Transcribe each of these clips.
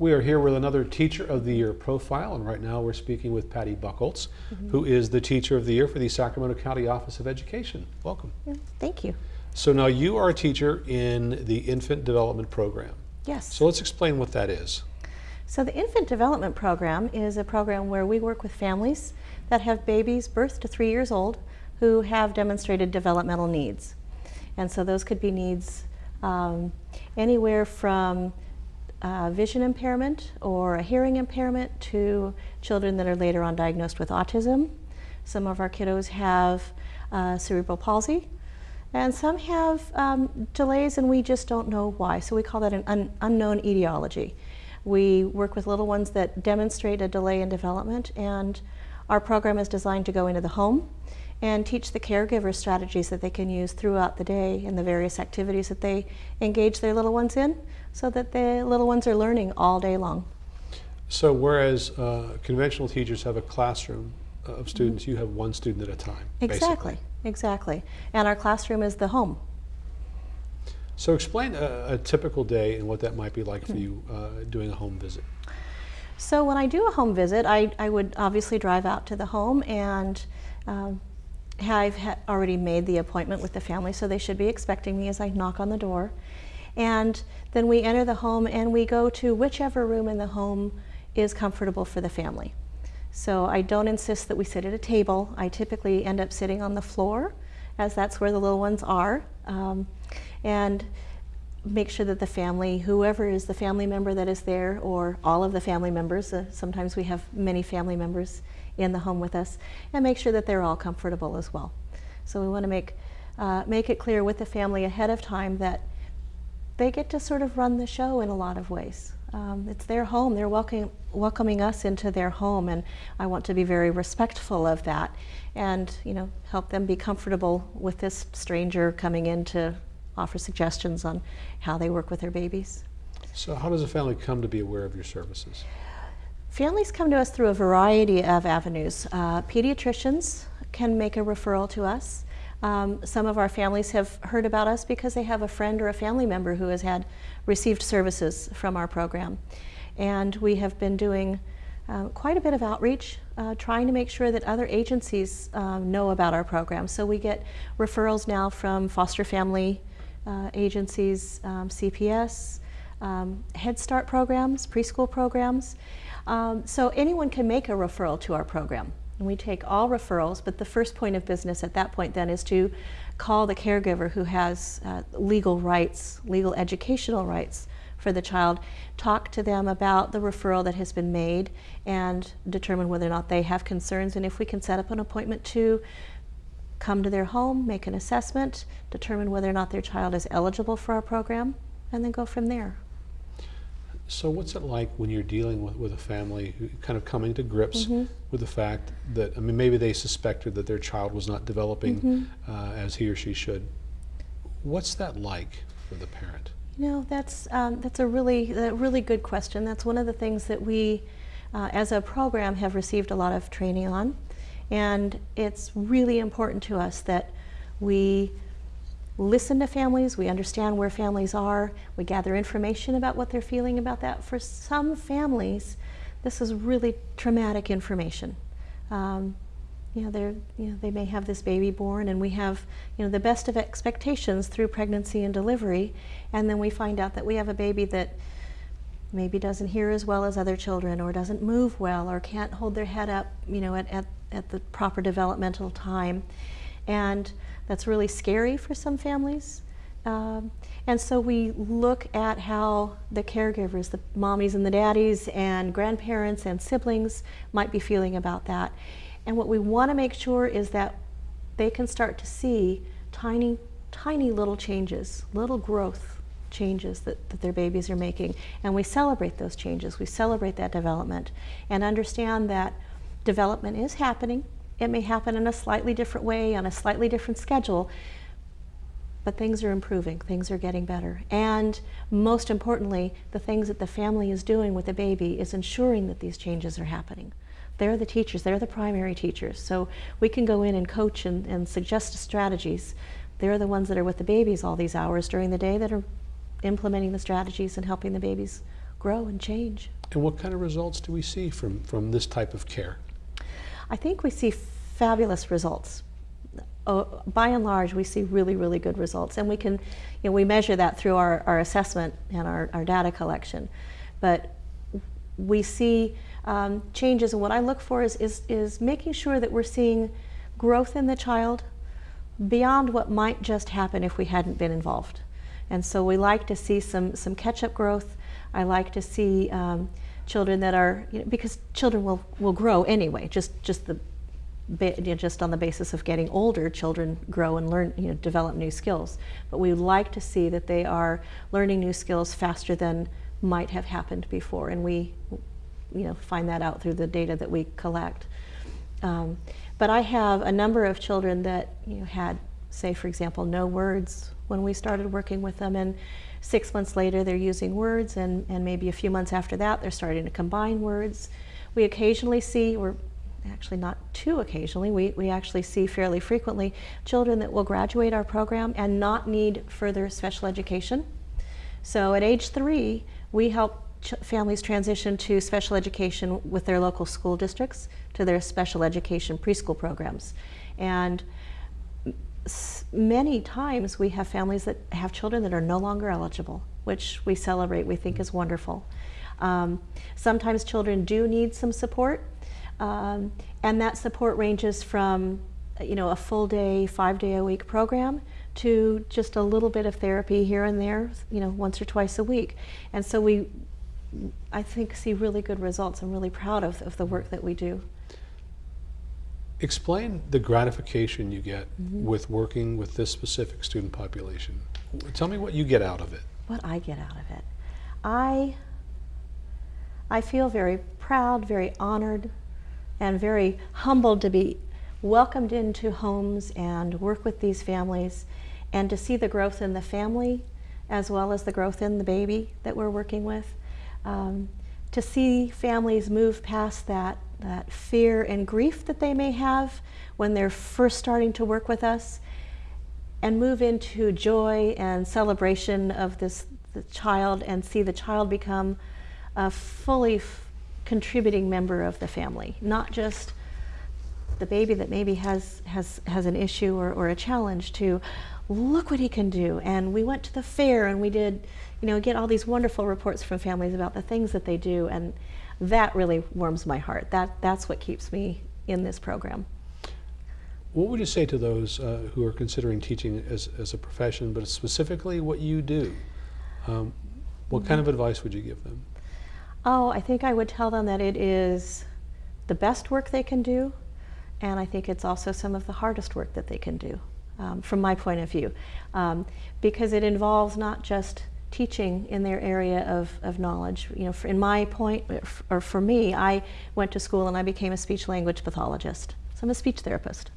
We are here with another Teacher of the Year profile, and right now we're speaking with Patty Buckholtz, mm -hmm. who is the Teacher of the Year for the Sacramento County Office of Education. Welcome. Thank you. So now you are a teacher in the Infant Development Program. Yes. So let's explain what that is. So the Infant Development Program is a program where we work with families that have babies birth to three years old who have demonstrated developmental needs. And so those could be needs um, anywhere from uh, vision impairment or a hearing impairment to children that are later on diagnosed with autism. Some of our kiddos have uh, cerebral palsy and some have um, delays and we just don't know why. So we call that an un unknown etiology. We work with little ones that demonstrate a delay in development and our program is designed to go into the home and teach the caregivers strategies that they can use throughout the day and the various activities that they engage their little ones in so that the little ones are learning all day long. So whereas uh, conventional teachers have a classroom of students, you have one student at a time. Exactly, basically. exactly. And our classroom is the home. So explain a, a typical day and what that might be like for hmm. you uh, doing a home visit. So when I do a home visit, I, I would obviously drive out to the home and um, I've already made the appointment with the family, so they should be expecting me as I knock on the door. And then we enter the home and we go to whichever room in the home is comfortable for the family. So I don't insist that we sit at a table. I typically end up sitting on the floor as that's where the little ones are. Um, and make sure that the family, whoever is the family member that is there, or all of the family members, uh, sometimes we have many family members in the home with us, and make sure that they're all comfortable as well. So we want to make, uh, make it clear with the family ahead of time that they get to sort of run the show in a lot of ways. Um, it's their home. They're welcoming, welcoming us into their home, and I want to be very respectful of that, and you know, help them be comfortable with this stranger coming in to offer suggestions on how they work with their babies. So, how does a family come to be aware of your services? Families come to us through a variety of avenues. Uh, pediatricians can make a referral to us. Um, some of our families have heard about us because they have a friend or a family member who has had received services from our program. And we have been doing uh, quite a bit of outreach, uh, trying to make sure that other agencies um, know about our program. So we get referrals now from foster family uh, agencies, um, CPS, um, Head Start programs, preschool programs. Um, so anyone can make a referral to our program. And we take all referrals, but the first point of business at that point then is to call the caregiver who has uh, legal rights, legal educational rights for the child, talk to them about the referral that has been made and determine whether or not they have concerns and if we can set up an appointment to come to their home, make an assessment, determine whether or not their child is eligible for our program, and then go from there. So what's it like when you're dealing with, with a family who kind of coming to grips mm -hmm. with the fact that, I mean, maybe they suspected that their child was not developing mm -hmm. uh, as he or she should. What's that like for the parent? You know, that's, um, that's a really, a really good question. That's one of the things that we, uh, as a program, have received a lot of training on. And it's really important to us that we listen to families, we understand where families are, we gather information about what they're feeling about that. For some families, this is really traumatic information. Um, you know, they're, you know, they may have this baby born and we have, you know, the best of expectations through pregnancy and delivery, and then we find out that we have a baby that maybe doesn't hear as well as other children or doesn't move well or can't hold their head up, you know, at, at, at the proper developmental time. And that's really scary for some families. Um, and so we look at how the caregivers, the mommies and the daddies and grandparents and siblings might be feeling about that. And what we want to make sure is that they can start to see tiny, tiny little changes, little growth changes that, that their babies are making. And we celebrate those changes. We celebrate that development and understand that development is happening it may happen in a slightly different way, on a slightly different schedule, but things are improving, things are getting better. And most importantly, the things that the family is doing with the baby is ensuring that these changes are happening. They're the teachers, they're the primary teachers. So we can go in and coach and, and suggest strategies. They're the ones that are with the babies all these hours during the day that are implementing the strategies and helping the babies grow and change. And what kind of results do we see from, from this type of care? I think we see fabulous results. Oh, by and large, we see really, really good results. And we can, you know, we measure that through our, our assessment and our, our data collection. But we see um, changes, and what I look for is, is, is making sure that we're seeing growth in the child beyond what might just happen if we hadn't been involved. And so we like to see some, some catch-up growth. I like to see um, children that are, you know, because children will, will grow anyway, just, just the you know, just on the basis of getting older, children grow and learn, you know, develop new skills. But we like to see that they are learning new skills faster than might have happened before, and we, you know, find that out through the data that we collect. Um, but I have a number of children that you know, had, say, for example, no words when we started working with them, and six months later they're using words, and, and maybe a few months after that they're starting to combine words. We occasionally see, or actually not too occasionally, we, we actually see fairly frequently children that will graduate our program and not need further special education. So at age three, we help families transition to special education with their local school districts to their special education preschool programs. And many times we have families that have children that are no longer eligible, which we celebrate, we think is wonderful. Um, sometimes children do need some support, um, and that support ranges from you know, a full day, five day a week program to just a little bit of therapy here and there, you know, once or twice a week. And so we, I think, see really good results. I'm really proud of, of the work that we do. Explain the gratification you get mm -hmm. with working with this specific student population. Tell me what you get out of it. What I get out of it. I, I feel very proud, very honored, and very humbled to be welcomed into homes and work with these families and to see the growth in the family as well as the growth in the baby that we're working with. Um, to see families move past that, that fear and grief that they may have when they're first starting to work with us and move into joy and celebration of this child and see the child become a fully contributing member of the family, not just the baby that maybe has, has, has an issue or, or a challenge to look what he can do. And we went to the fair and we did, you know, get all these wonderful reports from families about the things that they do. And that really warms my heart. That, that's what keeps me in this program. What would you say to those uh, who are considering teaching as, as a profession, but specifically what you do? Um, what kind of mm-hmm. advice would you give them? Oh, I think I would tell them that it is the best work they can do, and I think it's also some of the hardest work that they can do, um, from my point of view, um, because it involves not just teaching in their area of, of knowledge. You know, in my point, or for me, I went to school and I became a speech language pathologist. So I'm a speech therapist.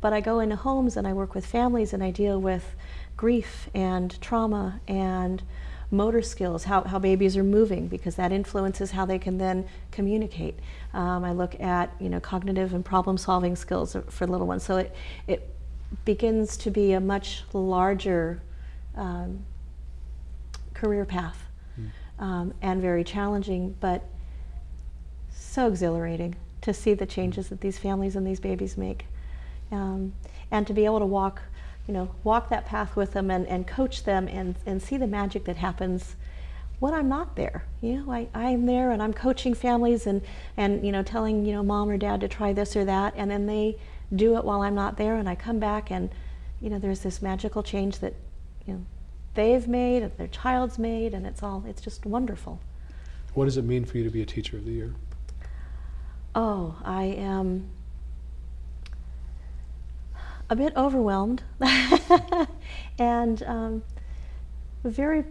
But I go into homes and I work with families and I deal with grief and trauma and motor skills, how, how babies are moving, because that influences how they can then communicate. Um, I look at you know cognitive and problem solving skills for little ones. So it, it begins to be a much larger um, career path mm. um, and very challenging, but so exhilarating to see the changes that these families and these babies make. Um, and to be able to walk you know, walk that path with them and, and coach them and, and see the magic that happens when I'm not there. You know, I, I'm there and I'm coaching families and, and, you know, telling, you know, mom or dad to try this or that, and then they do it while I'm not there, and I come back and, you know, there's this magical change that, you know, they've made, and their child's made, and it's all, it's just wonderful. What does it mean for you to be a Teacher of the Year? Oh, I am a bit overwhelmed and um, very,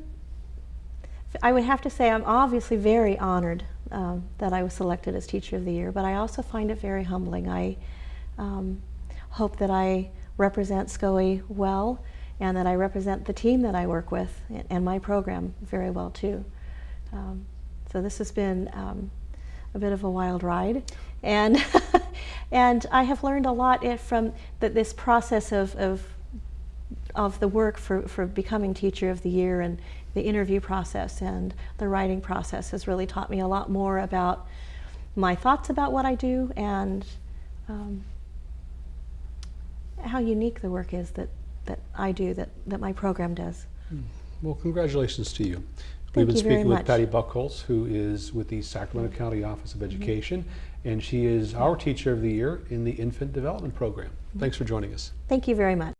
I would have to say I'm obviously very honored um, that I was selected as Teacher of the Year, but I also find it very humbling. I um, hope that I represent SCOE well and that I represent the team that I work with and my program very well too. Um, so this has been um, a bit of a wild ride. And, and I have learned a lot from the, this process of, of of the work for, for becoming Teacher of the Year and the interview process and the writing process has really taught me a lot more about my thoughts about what I do and um, how unique the work is that, that I do, that, that my program does. Hmm. Well, congratulations to you. Thank We've been speaking with. Patty Buckholz, who is with the Sacramento mm-hmm. County Office of mm-hmm. Education, and she is our Teacher of the Year in the Infant Development Program. Mm-hmm. Thanks for joining us. Thank you very much.